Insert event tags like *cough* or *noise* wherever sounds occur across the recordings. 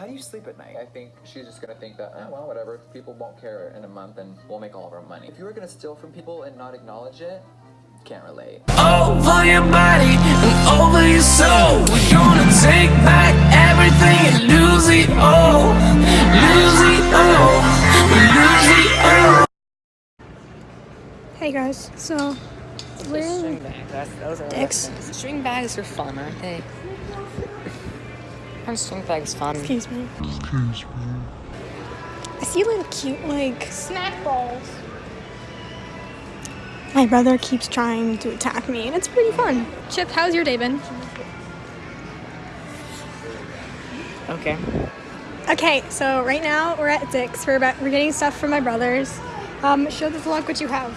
how do you sleep at night? I think she's just gonna think that, oh, well, whatever. People won't care in a month and we'll make all of our money. If you were gonna steal from people and not acknowledge it, can't relate. Over your body and over your soul. We're gonna take back everything and lose it all. Lose it all. Lose it all. Hey guys, so we're String in bags. That's, those are Dicks. String bags are fun, aren't they? Aren't string bags fun? excuse me. Excuse me. I see little cute like snack balls. My brother keeps trying to attack me, and it's pretty fun. Chip, how's your day been? Okay. Okay, so right now we're at Dick's. We're about we're getting stuff from my brothers. Um, show the vlog what you have.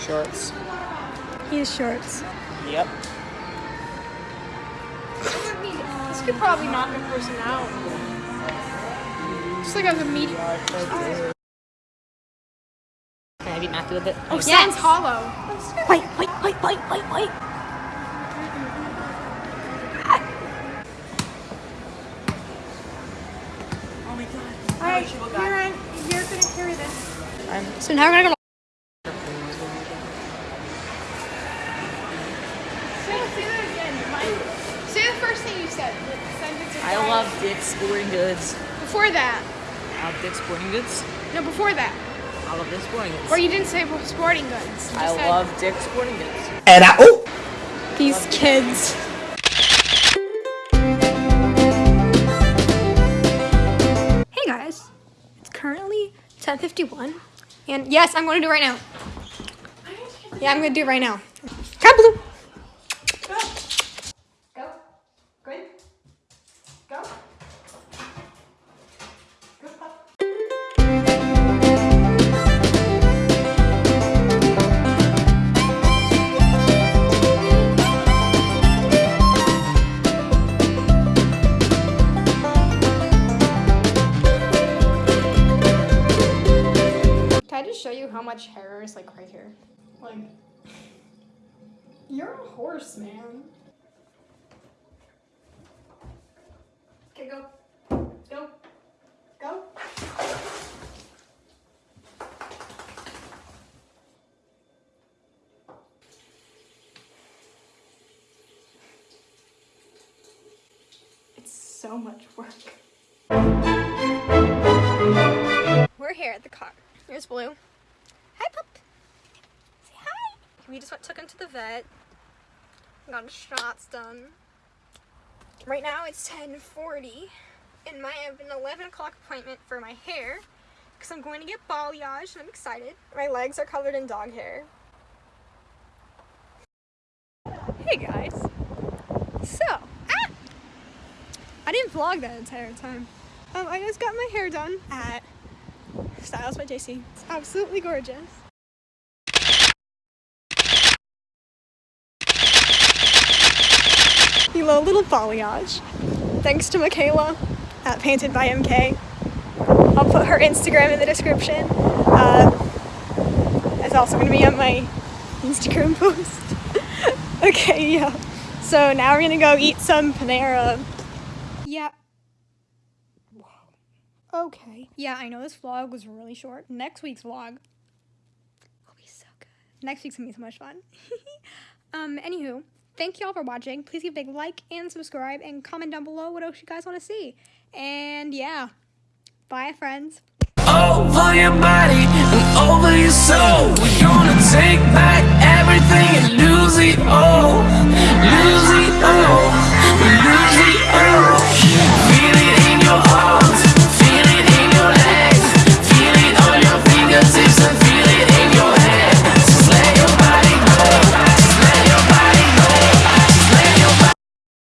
Shorts. He has shorts. Yep. Could probably knock a person out. Just like as a medium. Can I beat Matthew with it? Oh, Yes. sounds hollow. Wait, wait, wait, wait, wait, wait. Oh my god. Alright, you're, on, you're gonna carry this. I'm- So now we're gonna go. Say, say that again. Mike. Say the first thing you said. I love Dick's Sporting Goods. Before that. I love Dick's Sporting Goods. No, before that. I love Dick's Sporting Goods. Or you didn't say sporting goods. I said love Dick's Sporting Goods. And I, oh! These kids. Hey guys, it's currently 10:51, and yes, I'm going to do it right now. Yeah, I'm going to do it right now. Come much hair is like right here? Like, you're a horse, man. Okay, go. Go. Go. It's so much work. We're here at the car. Here's Blue. We just went took him to the vet. Got his shots done. Right now it's 10:40, and I have an 11 o'clock appointment for my hair because I'm going to get balayage, and I'm excited. My legs are covered in dog hair. Hey guys. So, ah! I didn't vlog that entire time. Um, I just got my hair done at Styles by JC. It's absolutely gorgeous. Below little balayage. Thanks to Michaela at Painted by MK. I'll put her Instagram in the description. Uh, it's also going to be on my Instagram *laughs* post. okay, yeah. So now we're going to go eat some Panera. Yeah. Wow. Okay. Yeah, I know this vlog was really short. Next week's vlog will be so good. Next week's gonna be so much fun. *laughs* um, anywho, thank you all for watching. Please give a big like and subscribe and comment down below what else you guys want to see. And yeah, bye friends. Over your body and over your soul. We're gonna take back everything and lose it all.